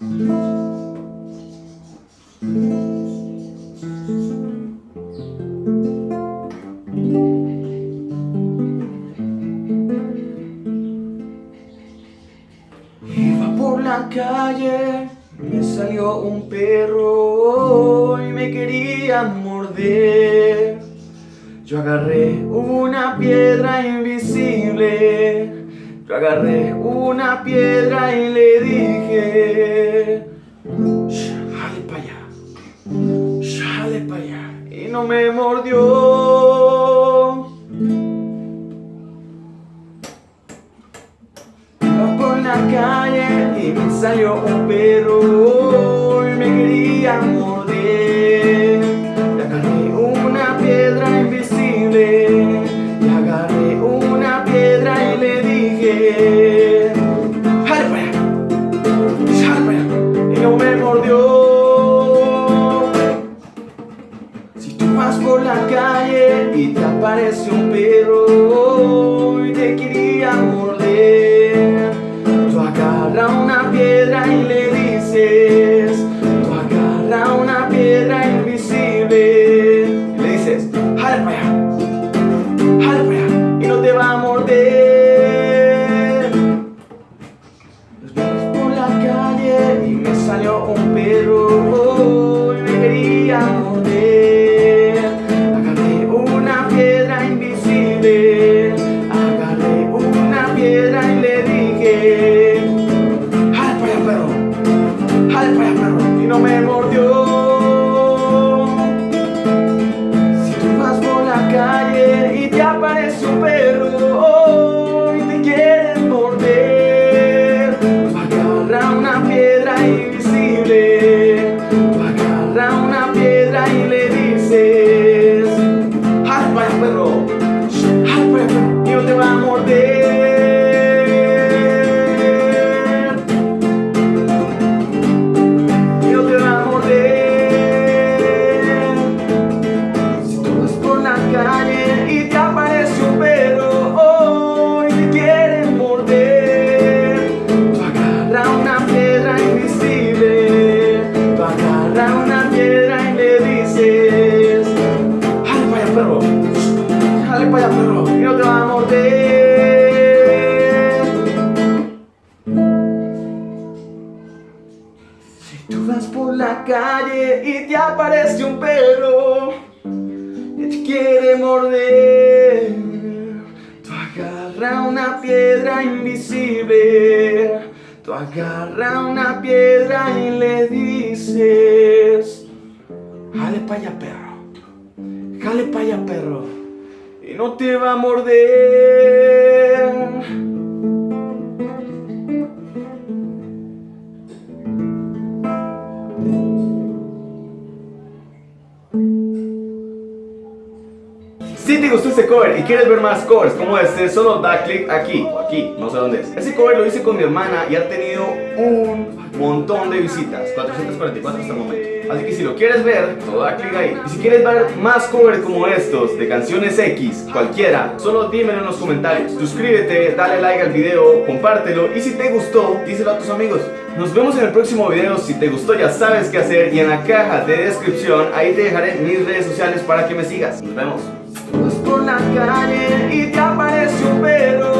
Iba por la calle, me salió un perro y me quería morder. Yo agarré una piedra invisible, yo agarré una piedra y le dije, jale para allá, jale para allá, y no me mordió. Iba por la calle y me salió un perro Si tú vas por la calle y te aparece un perro y te aparece un perro que te quiere morder, tú agarra una piedra invisible, tú agarra una piedra y le dices, jale para allá perro, jale para allá perro, y no te va a morder. Si te gustó este cover y quieres ver más covers como este, solo da clic aquí aquí, no sé dónde es. Ese cover lo hice con mi hermana y ha tenido un montón de visitas, 444 hasta el momento. Así que si lo quieres ver, solo da clic ahí. Y si quieres ver más covers como estos, de canciones X, cualquiera, solo dímelo en los comentarios. Suscríbete, dale like al video, compártelo y si te gustó, díselo a tus amigos. Nos vemos en el próximo video, si te gustó ya sabes qué hacer y en la caja de descripción ahí te dejaré mis redes sociales para que me sigas. Nos vemos. Vas por la calle y te aparece un perro